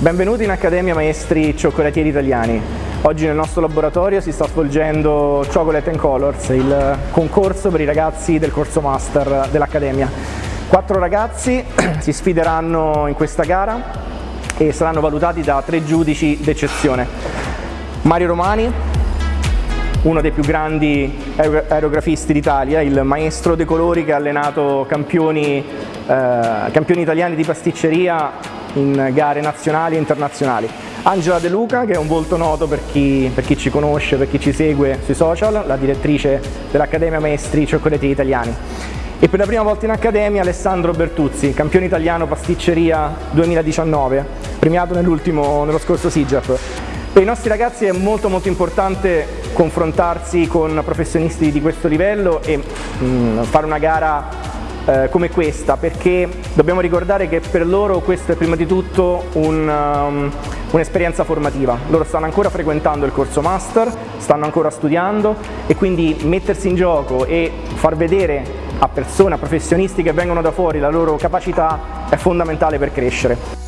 Benvenuti in Accademia Maestri Cioccolatieri Italiani. Oggi nel nostro laboratorio si sta svolgendo Chocolate and Colors, il concorso per i ragazzi del corso master dell'Accademia. Quattro ragazzi si sfideranno in questa gara e saranno valutati da tre giudici d'eccezione. Mario Romani, uno dei più grandi aerografisti d'Italia, il maestro dei colori che ha allenato campioni, eh, campioni italiani di pasticceria in gare nazionali e internazionali. Angela De Luca, che è un volto noto per chi, per chi ci conosce, per chi ci segue sui social, la direttrice dell'Accademia Maestri Cioccolatieri Italiani. E per la prima volta in Accademia Alessandro Bertuzzi, campione italiano pasticceria 2019, premiato nello scorso SIGEP. Per i nostri ragazzi è molto molto importante confrontarsi con professionisti di questo livello e mh, mm, fare una gara eh, come questa perché dobbiamo ricordare che per loro questo è prima di tutto un, um, un'esperienza formativa. Loro stanno ancora frequentando il corso master, stanno ancora studiando e quindi mettersi in gioco e far vedere a persone, a professionisti che vengono da fuori la loro capacità è fondamentale per crescere.